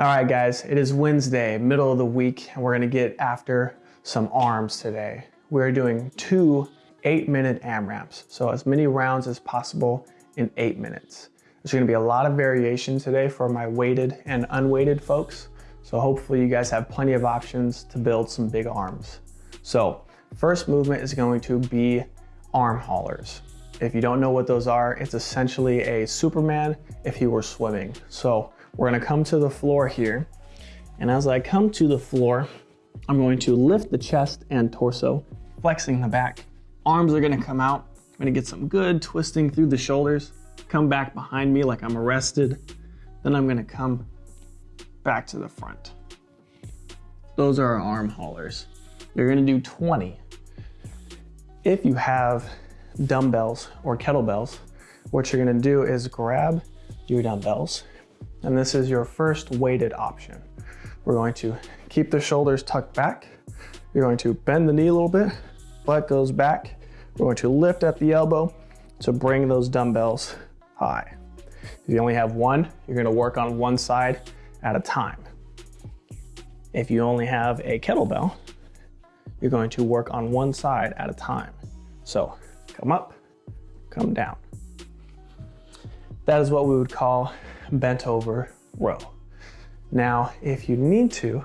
All right, guys, it is Wednesday, middle of the week, and we're gonna get after some arms today. We're doing two eight minute AMRAPs, so as many rounds as possible in eight minutes. There's gonna be a lot of variation today for my weighted and unweighted folks, so hopefully you guys have plenty of options to build some big arms. So first movement is going to be arm haulers. If you don't know what those are, it's essentially a Superman if he were swimming. So we're gonna come to the floor here. And as I come to the floor, I'm going to lift the chest and torso, flexing the back. Arms are gonna come out. I'm gonna get some good twisting through the shoulders, come back behind me like I'm arrested. Then I'm gonna come back to the front. Those are our arm haulers. You're gonna do 20. If you have dumbbells or kettlebells, what you're gonna do is grab your dumbbells and this is your first weighted option. We're going to keep the shoulders tucked back. You're going to bend the knee a little bit, butt goes back. We're going to lift at the elbow to bring those dumbbells high. If you only have one, you're gonna work on one side at a time. If you only have a kettlebell, you're going to work on one side at a time. So come up, come down. That is what we would call bent over row. Now, if you need to,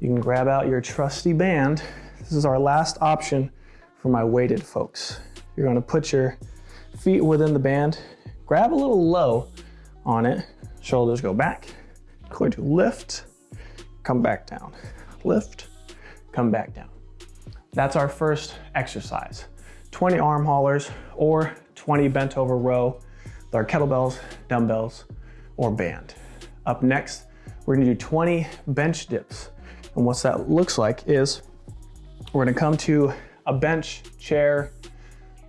you can grab out your trusty band. This is our last option for my weighted folks. You're gonna put your feet within the band, grab a little low on it, shoulders go back, going to lift, come back down, lift, come back down. That's our first exercise. 20 arm haulers or 20 bent over row with our kettlebells, dumbbells, or band. Up next, we're gonna do 20 bench dips. And what that looks like is we're gonna come to a bench, chair,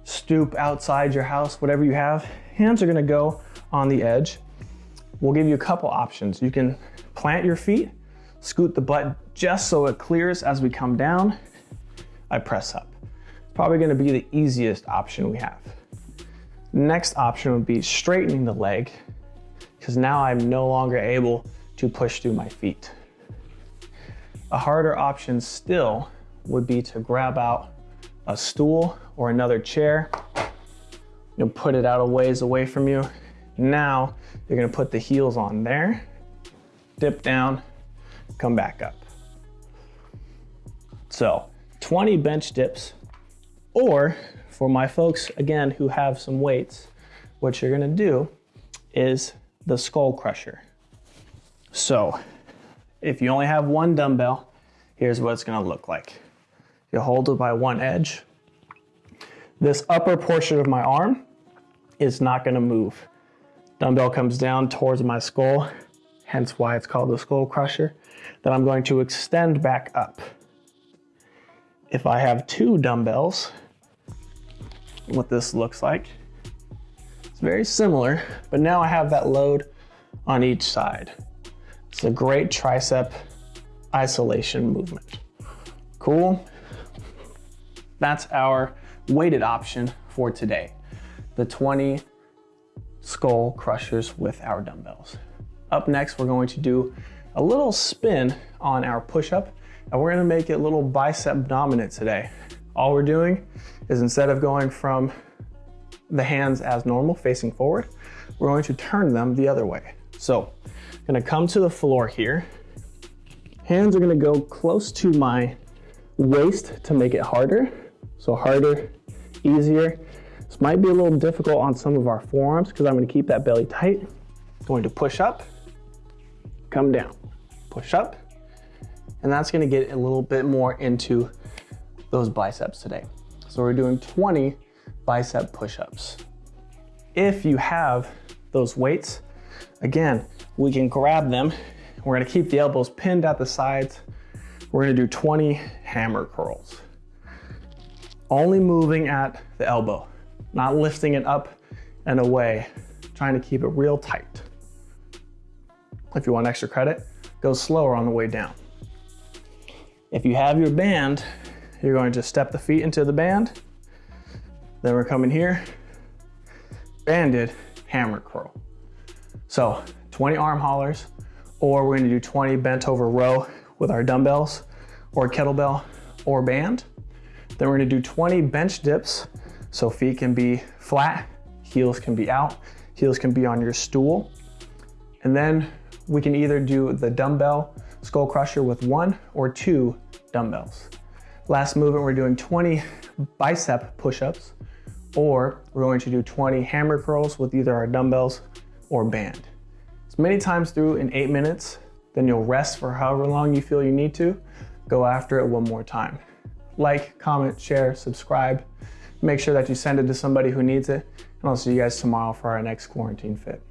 stoop outside your house, whatever you have. Hands are gonna go on the edge. We'll give you a couple options. You can plant your feet, scoot the butt just so it clears as we come down. I press up. It's probably gonna be the easiest option we have. Next option would be straightening the leg because now I'm no longer able to push through my feet. A harder option still would be to grab out a stool or another chair, know, put it out a ways away from you. Now you're gonna put the heels on there, dip down, come back up. So 20 bench dips, or for my folks, again, who have some weights, what you're gonna do is the skull crusher. So if you only have one dumbbell, here's what it's gonna look like. You hold it by one edge. This upper portion of my arm is not gonna move. Dumbbell comes down towards my skull, hence why it's called the skull crusher. Then I'm going to extend back up. If I have two dumbbells, what this looks like, very similar, but now I have that load on each side. It's a great tricep isolation movement. Cool. That's our weighted option for today. The 20 skull crushers with our dumbbells. Up next, we're going to do a little spin on our push-up, and we're gonna make it a little bicep dominant today. All we're doing is instead of going from the hands as normal, facing forward. We're going to turn them the other way. So I'm gonna come to the floor here. Hands are gonna go close to my waist to make it harder. So harder, easier. This might be a little difficult on some of our forearms because I'm gonna keep that belly tight. Going to push up, come down, push up, and that's gonna get a little bit more into those biceps today. So we're doing 20 bicep push-ups. If you have those weights, again, we can grab them. We're gonna keep the elbows pinned at the sides. We're gonna do 20 hammer curls. Only moving at the elbow, not lifting it up and away, trying to keep it real tight. If you want extra credit, go slower on the way down. If you have your band, you're going to step the feet into the band, then we're coming here, banded hammer curl. So 20 arm haulers or we're gonna do 20 bent over row with our dumbbells or kettlebell or band. Then we're gonna do 20 bench dips. So feet can be flat, heels can be out, heels can be on your stool. And then we can either do the dumbbell skull crusher with one or two dumbbells. Last movement, we're doing 20 bicep push-ups, or we're going to do 20 hammer curls with either our dumbbells or band. As many times through in eight minutes, then you'll rest for however long you feel you need to. Go after it one more time. Like, comment, share, subscribe. Make sure that you send it to somebody who needs it. And I'll see you guys tomorrow for our next quarantine fit.